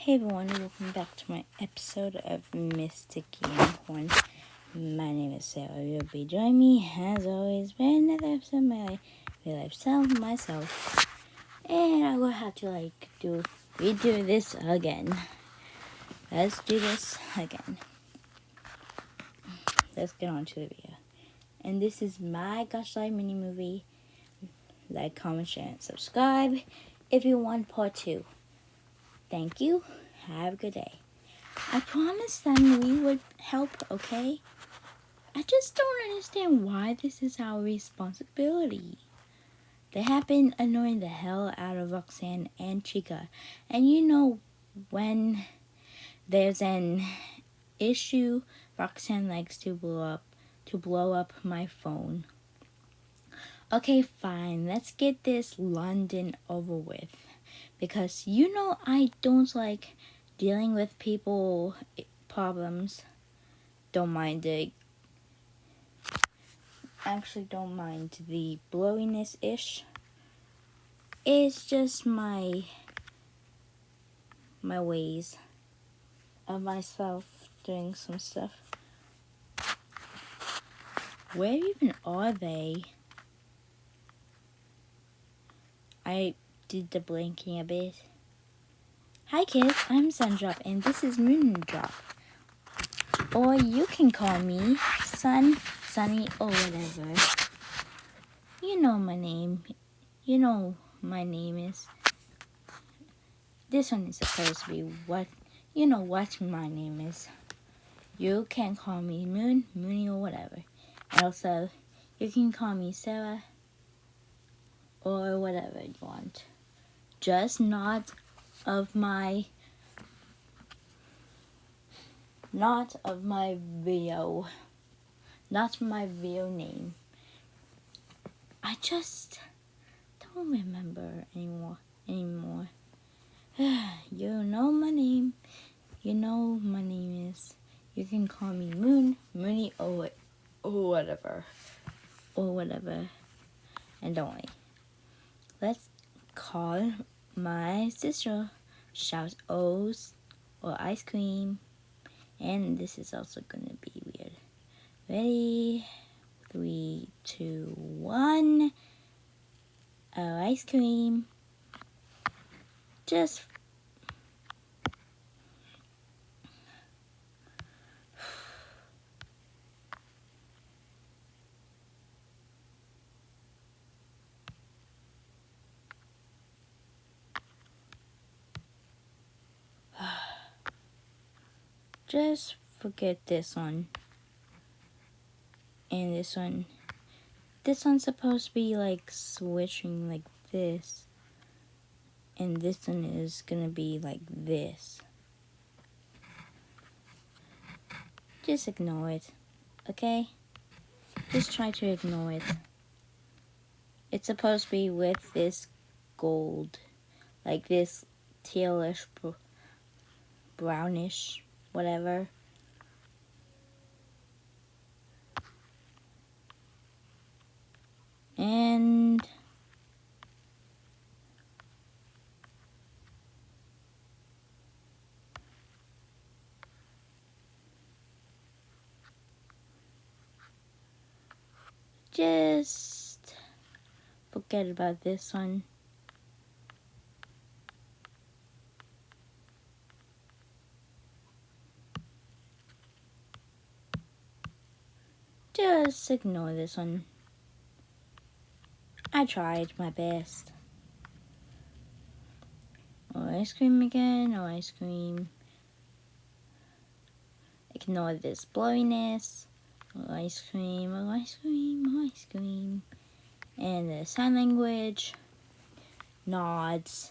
Hey everyone, welcome back to my episode of Mystic Unicorn. My name is Sarah. You'll be joining me as always for another episode of my real life self myself. And I will have to like do redo this again. Let's do this again. Let's get on to the video. And this is my Gacha Life mini movie. Like, comment, share, and subscribe if you want part two. Thank you. Have a good day. I promised them we would help, okay? I just don't understand why this is our responsibility. They have been annoying the hell out of Roxanne and Chica. And you know, when there's an issue, Roxanne likes to blow up to blow up my phone. Okay, fine. Let's get this London over with because you know I don't like dealing with people eh, problems. Don't mind it. Actually, don't mind the blowiness ish. It's just my my ways of myself doing some stuff. Where even are they? I did the blinking a bit. Hi kids, I'm Sundrop and this is Moondrop. Or you can call me Sun, Sunny, or whatever. You know my name. You know my name is. This one is supposed to be what, you know what my name is. You can call me Moon, Moony, or whatever. And also, you can call me Sarah, or whatever you want just not of my not of my video not my video name. I just don't remember anymore anymore. You know my name. You know my name is you can call me Moon Mooney or, or whatever or whatever. And don't worry. Let's call my sister shouts O's or ice cream. And this is also gonna be weird. Ready? Three, two, one. Oh, ice cream. Just just forget this one. And this one. This one's supposed to be like switching like this. And this one is gonna be like this. Just ignore it okay? Just try to ignore it. It's supposed to be with this gold like this tealish brownish whatever. And just forget about this one. Just ignore this one. I tried my best. Oh, ice cream again, oh, ice cream. Ignore this blowiness. Oh, ice cream, oh, ice cream, oh, ice cream. And the sign language. Nods.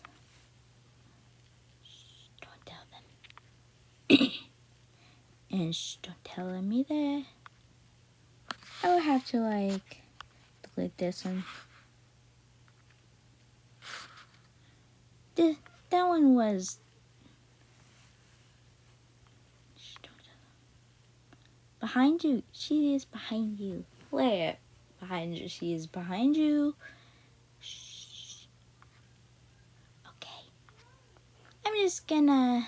Shh, don't tell them. and shh, don't tell them either. I would have to like click this one. This, that one was behind you. She is behind you. Where? Behind you. She is behind you. Shh. Okay. I'm just gonna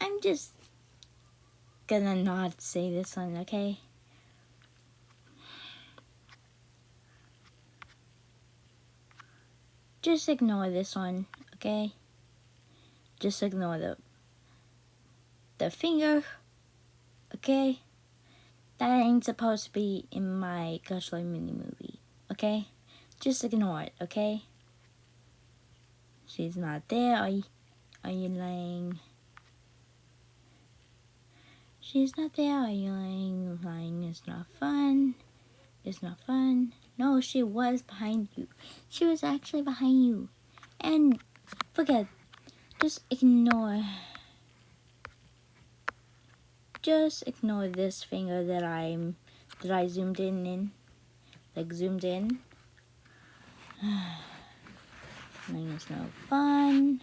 I'm just gonna not say this one, okay? Just ignore this one, okay? Just ignore the the finger, okay? That ain't supposed to be in my Gacha mini movie, okay? Just ignore it, okay? She's not there. Are you, are you lying? She's not there. Are you lying? Lying is not fun. It's not fun. No, she was behind you. She was actually behind you. And forget. Just ignore. Just ignore this finger that I'm that I zoomed in in. Like zoomed in. Lying is no fun.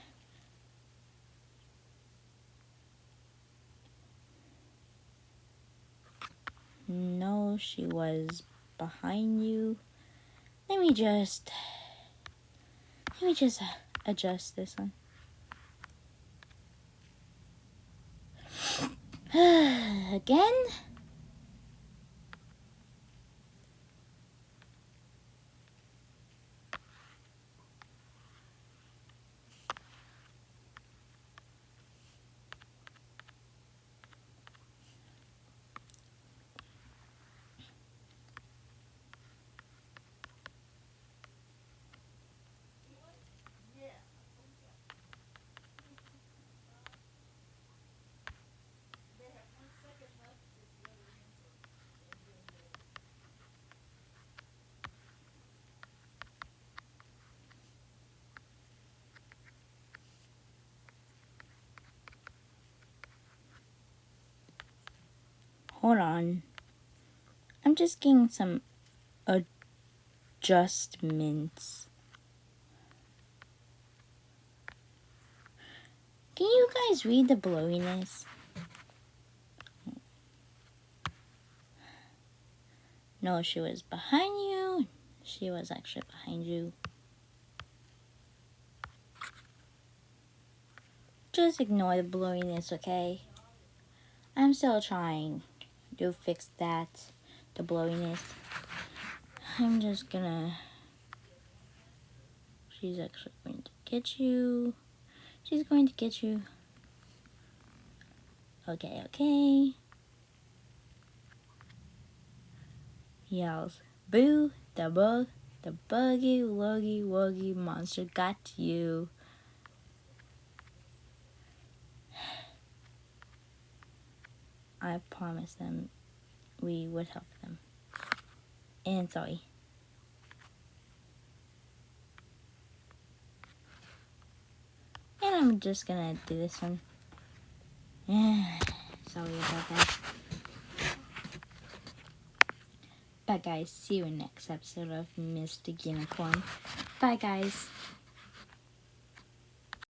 No, she was behind you. Let me just, let me just adjust this one. Again? Hold on. I'm just getting some adjustments. Can you guys read the blowiness? No, she was behind you. She was actually behind you. Just ignore the blowiness, okay? I'm still trying to fix that, the blowiness. I'm just gonna... She's actually going to get you. She's going to get you. Okay, okay. Yells, boo, the bug, the buggy, wuggy, wuggy monster got you. I promised them we would help them. And sorry. And I'm just gonna do this one. sorry about that. Bye guys, see you in next episode of Mystic Unicorn. Bye guys.